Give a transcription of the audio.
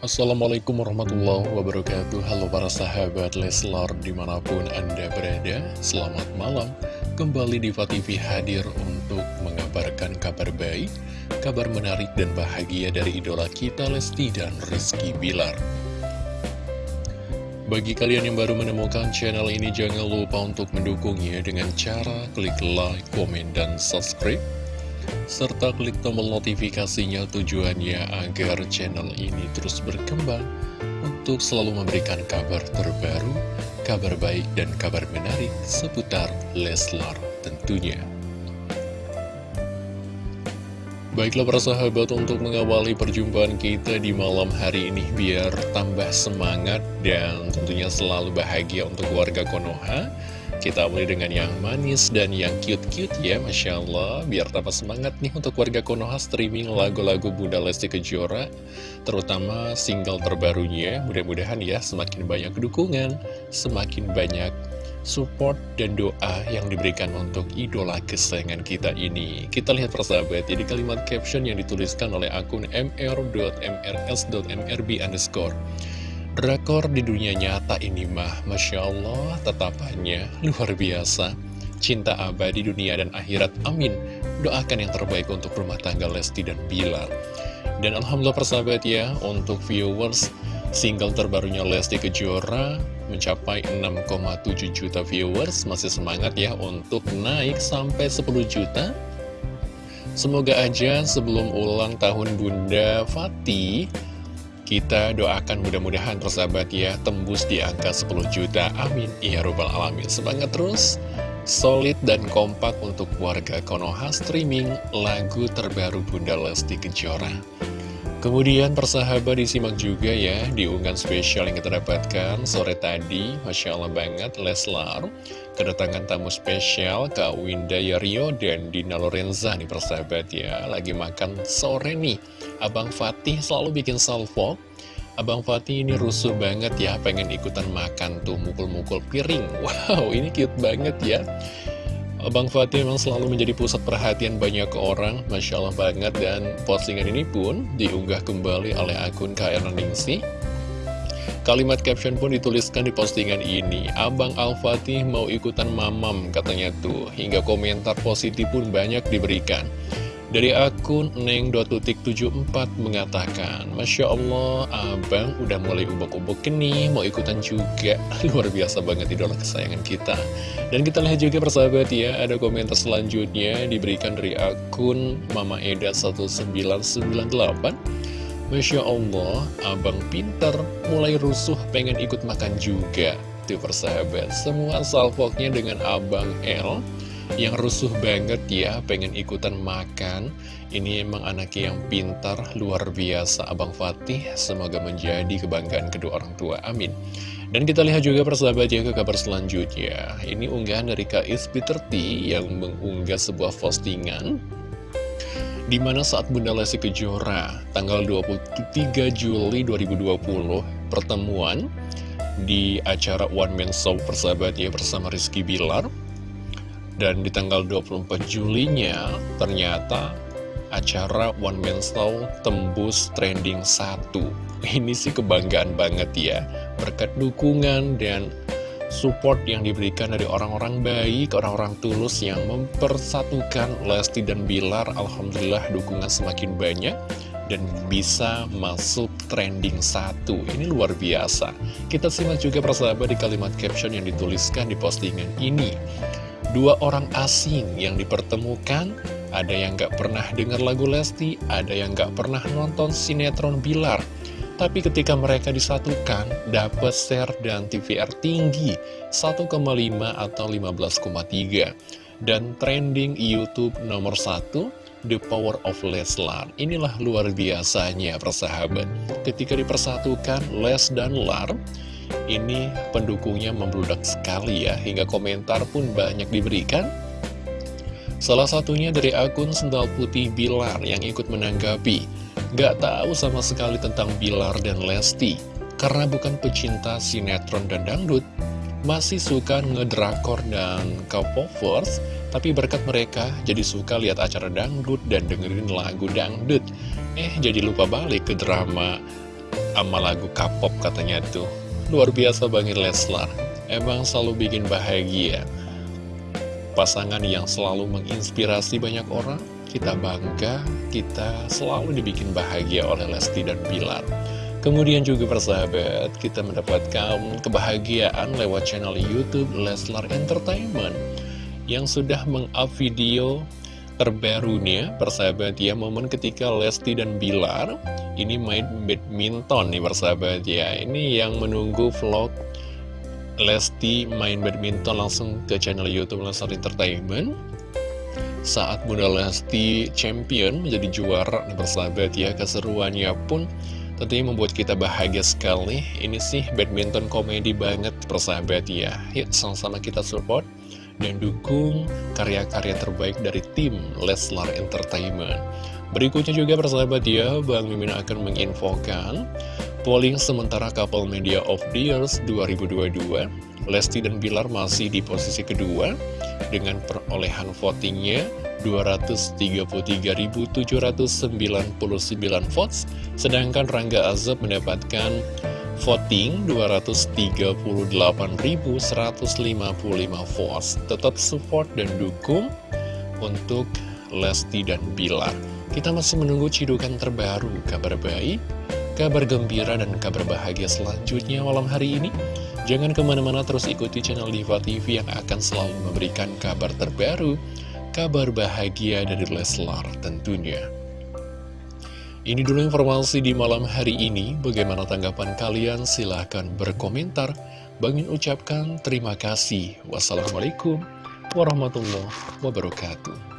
Assalamualaikum warahmatullahi wabarakatuh. Halo para sahabat Leslar di mana pun anda berada Selamat malam. Kembali Diva TV hadir untuk mengabarkan kabar baik Kabar menarik dan bahagia dari idola kita Lesti dan Rizky Bilar. Bagi kalian yang baru menemukan channel ini Jangan lupa untuk mendukungnya dengan cara klik like, komen, dan subscribe serta klik tombol notifikasinya tujuannya agar channel ini terus berkembang untuk selalu memberikan kabar terbaru, kabar baik dan kabar menarik seputar Leslar tentunya. Baiklah para sahabat untuk mengawali perjumpaan kita di malam hari ini biar tambah semangat dan tentunya selalu bahagia untuk warga Konoha kita mulai dengan yang manis dan yang cute-cute ya Masya Allah. Biar tambah semangat nih untuk warga Konoha streaming lagu-lagu Bunda Lesti Kejora Terutama single terbarunya. Mudah-mudahan ya semakin banyak dukungan Semakin banyak support dan doa yang diberikan untuk idola kesayangan kita ini. Kita lihat persahabat jadi kalimat caption yang dituliskan oleh akun mr.mrs.mrb underscore Drakor di dunia nyata ini mah, Masya Allah, tetapannya luar biasa. Cinta abadi dunia dan akhirat, amin. Doakan yang terbaik untuk rumah tangga Lesti dan Bilar. Dan Alhamdulillah persahabat ya, untuk viewers, single terbarunya Lesti Kejora mencapai 6,7 juta viewers. Masih semangat ya untuk naik sampai 10 juta. Semoga aja sebelum ulang tahun Bunda Fatih, kita doakan mudah-mudahan persahabat ya tembus di angka 10 juta. Amin. Ya Rabbal Alamin. Semangat terus. Solid dan kompak untuk warga Konoha streaming lagu terbaru Bunda Lesti Kejora. Kemudian persahabat disimak juga ya di unggahan spesial yang kita dapatkan sore tadi. Masya Allah banget Leslar kedatangan tamu spesial Kak Winda Rio dan Dina Lorenza nih persahabat ya. Lagi makan sore nih. Abang Fatih selalu bikin salvo Abang Fatih ini rusuh banget ya Pengen ikutan makan tuh mukul-mukul piring. Wow ini cute banget ya. Abang Fatih memang selalu menjadi pusat perhatian banyak orang Masya Allah banget. Dan postingan ini pun diunggah kembali oleh akun KR Ningsi Kalimat caption pun dituliskan di postingan ini Abang Al-Fatih mau ikutan mamam katanya tuh. Hingga komentar positif pun banyak diberikan dari akun Neng.74 mengatakan Masya Allah, abang udah mulai ubok-ubok nih Mau ikutan juga. Luar biasa banget idola kesayangan kita. Dan kita lihat juga persahabat ya Ada komentar selanjutnya diberikan dari akun Mama Eda 1998 Masya Allah, abang pinter Mulai rusuh pengen ikut makan juga. Tuh persahabat Semua salvoknya dengan abang L yang rusuh banget ya pengen ikutan makan. Ini emang anaknya yang pintar luar biasa. Abang Fatih semoga menjadi kebanggaan kedua orang tua. Amin. Dan kita lihat juga persahabat ya ke kabar selanjutnya. Ini unggahan dari Kak Peter T yang mengunggah sebuah postingan di mana saat Bunda Lesti Kejora tanggal 23 Juli 2020 pertemuan di acara One Man Show persahabat ya bersama Rizky Bilar dan di tanggal 24 Julinya ternyata acara One Man Show tembus trending 1 Ini sih kebanggaan banget ya. Berkat dukungan dan support yang diberikan dari orang-orang baik, orang-orang tulus yang mempersatukan Lesti dan Bilar Alhamdulillah dukungan semakin banyak dan bisa masuk trending satu. Ini luar biasa. Kita simak juga persahabat di kalimat caption yang dituliskan di postingan ini Dua orang asing yang dipertemukan, ada yang gak pernah dengar lagu Lesti, ada yang gak pernah nonton sinetron Bilar. Tapi ketika mereka disatukan, dapat share dan TVR tinggi 1,5 atau 15,3. Dan trending YouTube nomor 1, The Power of Leslar. Inilah luar biasanya persahabat. Ketika dipersatukan Les dan Lar, ini pendukungnya membludak sekali ya, hingga komentar pun banyak diberikan. Salah satunya dari akun Sendal Putih Bilar yang ikut menanggapi, Gak tahu sama sekali tentang Bilar dan Lesti, karena bukan pecinta sinetron dan dangdut, masih suka ngedrakor dan K-popers, tapi berkat mereka jadi suka lihat acara dangdut dan dengerin lagu dangdut. Eh, jadi lupa balik ke drama sama lagu K-pop katanya tuh. Luar biasa banget Leslar. Emang selalu bikin bahagia. Pasangan yang selalu menginspirasi banyak orang, kita bangga, kita selalu dibikin bahagia oleh Lesti dan Bilar. Kemudian juga persahabat, kita mendapatkan kebahagiaan lewat channel Youtube Leslar Entertainment yang sudah meng-up video terbarunya, persahabat ya, momen ketika Lesti dan Bilar ini main badminton nih persahabat ya. Ini yang menunggu vlog Lesti main badminton langsung ke channel Youtube Leslar Entertainment. Saat Bunda Lesti champion menjadi juara nih persahabat ya keseruannya pun Tentunya membuat kita bahagia sekali. Ini sih badminton komedi banget persahabat ya. Yuk sama-sama kita support dan dukung karya-karya terbaik dari tim Leslar Entertainment. Berikutnya juga persahabat ya Bang Mimin akan menginfokan Polling sementara couple media of the years 2022 Lesti dan Bilar masih di posisi kedua Dengan perolehan votingnya 233.799 votes, sedangkan Rangga Azab mendapatkan voting 238.155 votes. Tetap support dan dukung untuk Lesti dan Bilar. Kita masih menunggu cidukan terbaru, kabar baik, kabar gembira, dan kabar bahagia selanjutnya malam hari ini. Jangan ke mana-mana terus ikuti channel Diva TV yang akan selalu memberikan kabar terbaru, kabar bahagia dari Leslar tentunya. Ini dulu informasi di malam hari ini. Bagaimana tanggapan kalian? Silahkan berkomentar. Bangin ucapkan terima kasih. Wassalamualaikum warahmatullahi wabarakatuh.